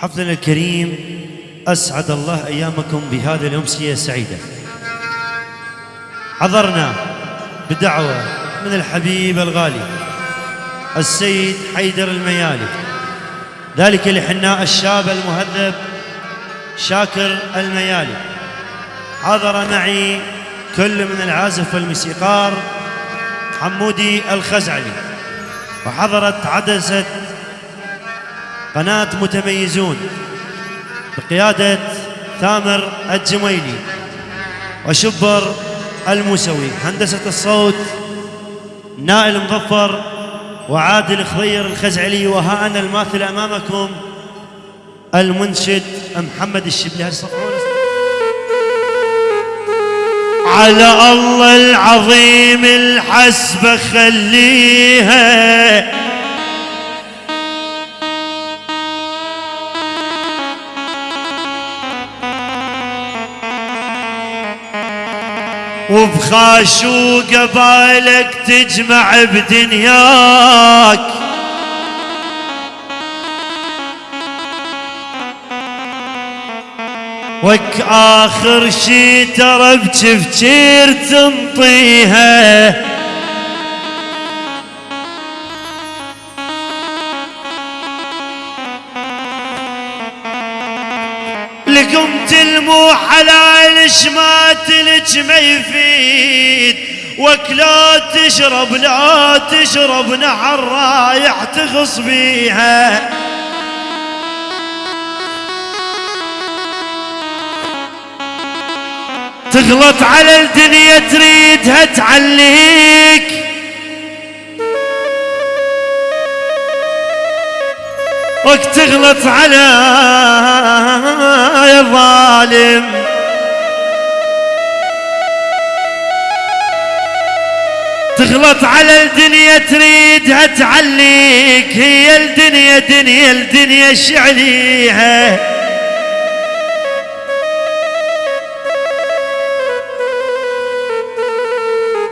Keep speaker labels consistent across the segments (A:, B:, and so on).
A: حفلنا الكريم أسعد الله أيامكم بهذه الأمسية السعيدة حضرنا بدعوة من الحبيب الغالي السيد حيدر الميالي. ذلك لحناء الشاب المهذب شاكر الميالي. حضر معي كل من العازف والموسيقار حمودي الخزعلي. وحضرت عدسة قناة متميزون بقيادة ثامر الجميلي وشبر الموسوي. هندسة الصوت نائل مظفر وعادل خضير الخزعلي. وها أنا الماثل أمامكم المنشد محمد الشبلي.
B: على الله العظيم الحسبة خليها. وبخاشو قبالك تجمع بدنياك. وك آخر شي ترى بتفكير تنطيها. المو حلال شمات لك ما يفيد. وك لا تشرب لا تشرب نحر رايح تغص بيها. تغلط على الدنيا تريدها تعليك. وقت تغلط على يا ظالم تغلط على الدنيا تريدها تعليك هي الدنيا دنيا الدنيا شعليها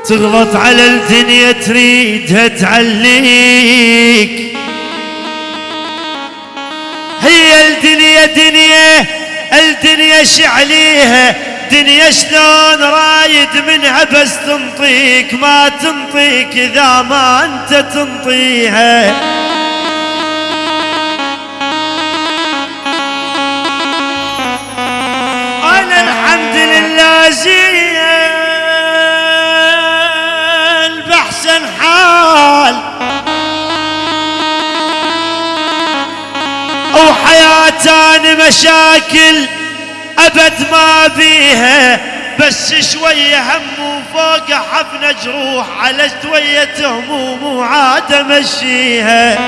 B: تغلط على الدنيا تريدها تعليك هي الدنيا دنيا الدنيا شعليها دنيا شلون رايد منها بس تنطيك ما تنطيك إذا ما أنت تنطيها. أنا الحمد لله زين باحسن حال. وحياتان مشاكل أبد ما بيها بس شوية هم وفوق حفنة جروح على شوية هموم وعاد امشيها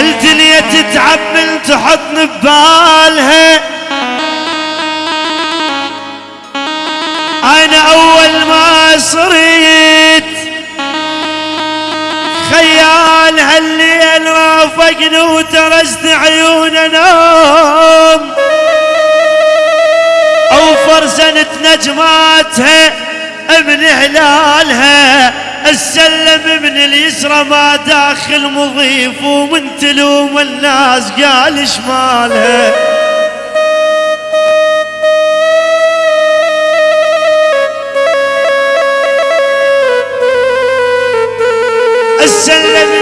B: الدنيا تتعب من تحطني ببالها. أنا أول ما صريت هالليل رافقني وترست انام أو فرزنت نجماتها من هلالها السلم من اليسرى ما داخل مضيف ومن تلوم الناس قال شمالها السلم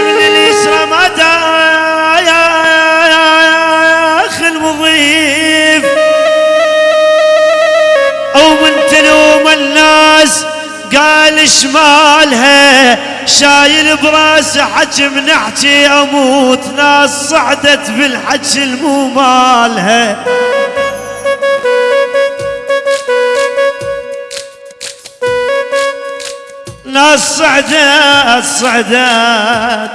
B: شمالها شايل براسه حجم نحكي أموت ناس صعدت بالحج المو مالها. ناس صعدت صعدت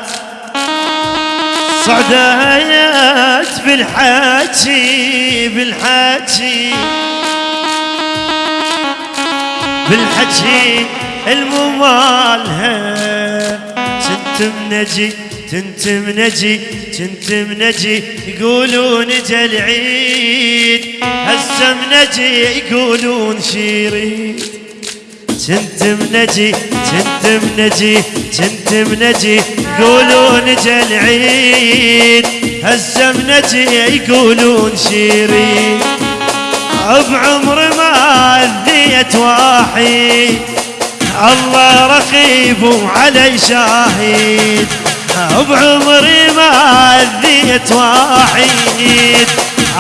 B: صعدت بالحكي بالحكي بالحكي الممالها كنت منجي كنت منجي كنت منجي يقولون جا العيد هسه منجي يقولون شيرين. كنت منجي كنت منجي كنت منجي يقولون جا العيد هزة منجي يقولون شيرين. بعمر ما أذيت واحد. الله رقيب وعلي شاهد. بعمري ما اذيت واحد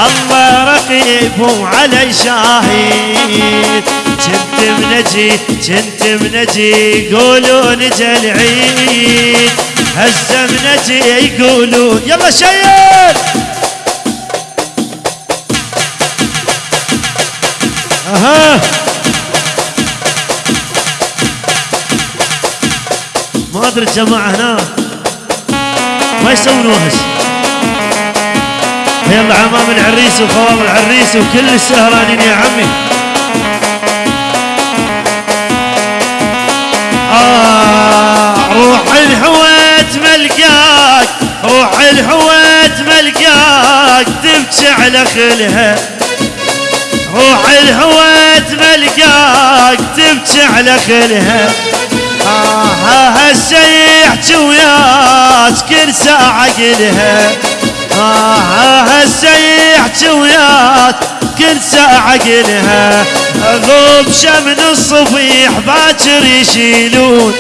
B: الله رقيب وعلي شاهد. كنت منجي كنت منجي يقولون العيد. هزه منجي يقولون يلا شيل! أها! ما ادري الجماعة هنا. ما يسوون وهس يلا عمام العريس وخوام العريس وكل السهرانين يا عمي. آه روح الحويت ملقاك روح الحويت ملقاك تبكي على خلها. روح الهوات ملقاك تبكي على خلها. آه هسه يحكي وياك كل ساعة قلها. آه هسه يحكي وياك كل ساعة قلها. غوب شمن الصفيح باكر يشيلون.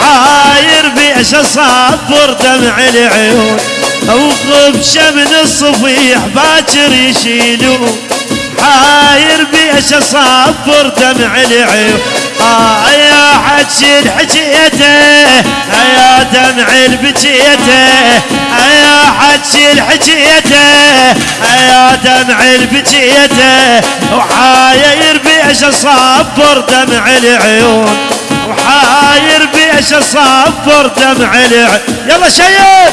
B: حاير بيش أصبر دمع العيون. وغوب شمن الصفيح باكر يشيلون. حاير بيش اصبر دمع العيون. آه يا حجي حجيته يا دمع البجيته يا حجي الحجيته يا دمع البجيته. وحاير بيش اصبر دمع العيون. وحاير بيش اصبر دمع العيون. يلا شيب!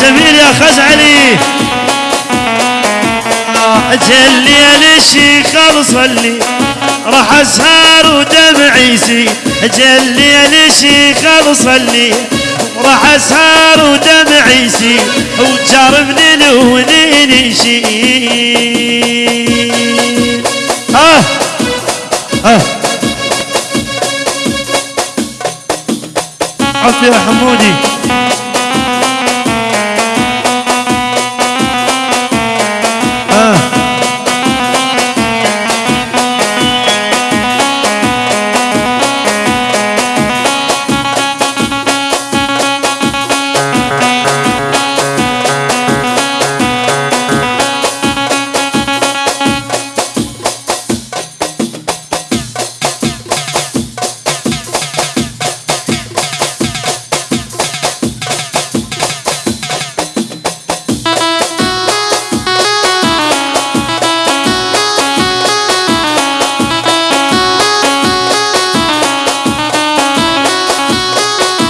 B: جميل يا خزعلي جلي الشيخ صلي راح اسهر ودمعي يسيل جلي الشيخ صلي راح اسهر ودمعي يسيل وجار من الونين يشيل آه آه عفو يا حمودي.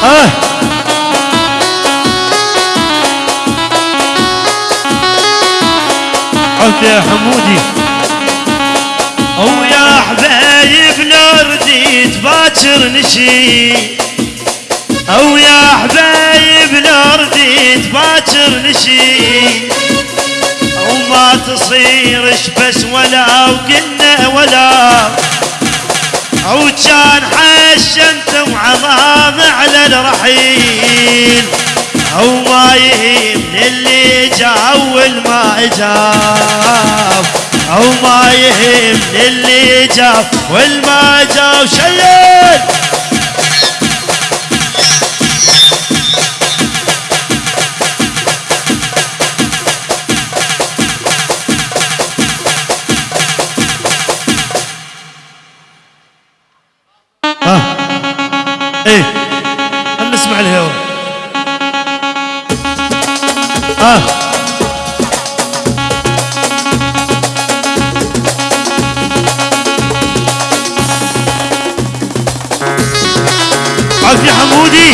B: آه. يا حمودي. أو يا حبايب لو رديت باكر نشي. أو يا حبايب لو رديت باكر نشي. أو ما تصيرش بس ولا وقلنا ولا. أو كان حشمت وعظام على الرحيل. أو ما يهمني اللي جا والما جاب أو ما يهمني اللي جا والما جا شيل الشرف لحمودي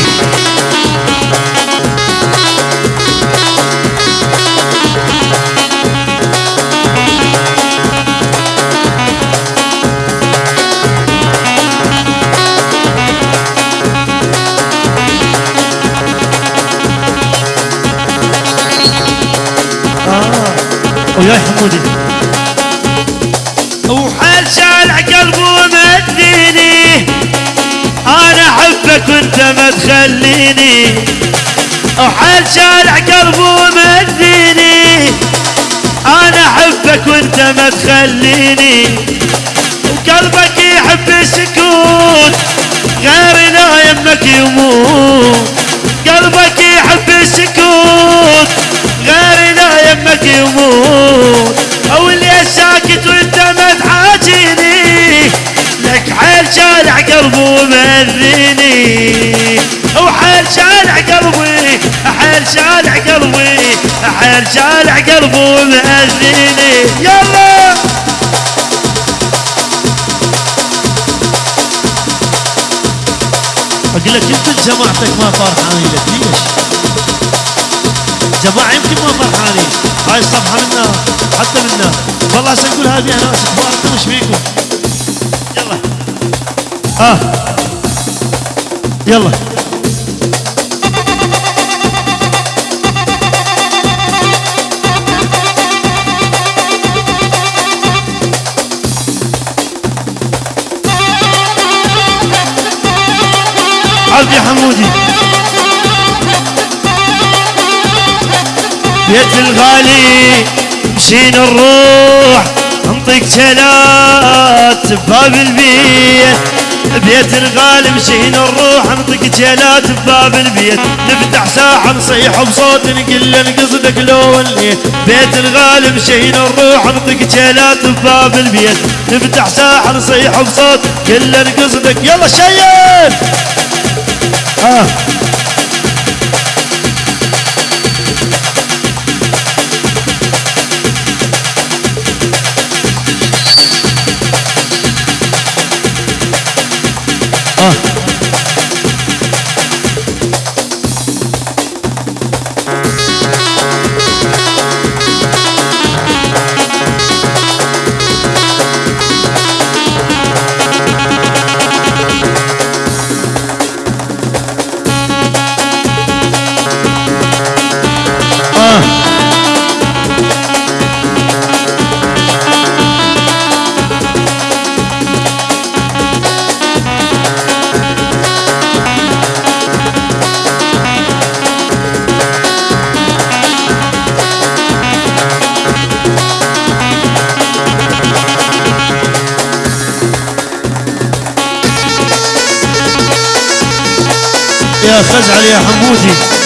B: ويا حمودي. آه. وانت ما تخليني وحال شالع قلبه ومديني أنا أحبك وأنت ما تخليني وقلبك يحب السكوت غيرنا يمك يموت. قلبك يحب السكوت غيرنا يمك يموت. أو اللي ساكت وأنت ما تحاجيني. لك حيل شالع قلبه ومذيني قلبي حيل شالع قلبه ومأذيني يلا!
A: أقول لك يمكن جماعتك ما فرحانين لك ليش؟ جماعة يمكن ما فرحانين. هاي الصفحة منا حتى منا والله هسه نقول هذه ناس كبار وش فيكم؟ يلا. آه يلا. يا حمودي.
B: بيت الغالي مشينا نروح نطيق جلات بباب البيت. بيت الغالي مشينا نروح نطق جلات بباب البيت. نفتح ساحة نصيح بصوت نقول له قصدك لو وليت. بيت الغالي مشينا نروح نطق جلات بباب البيت. نفتح ساحة نصيح بصوت كل قصدك يلا شيل!
A: آه آه يا خزعل يا حمودي.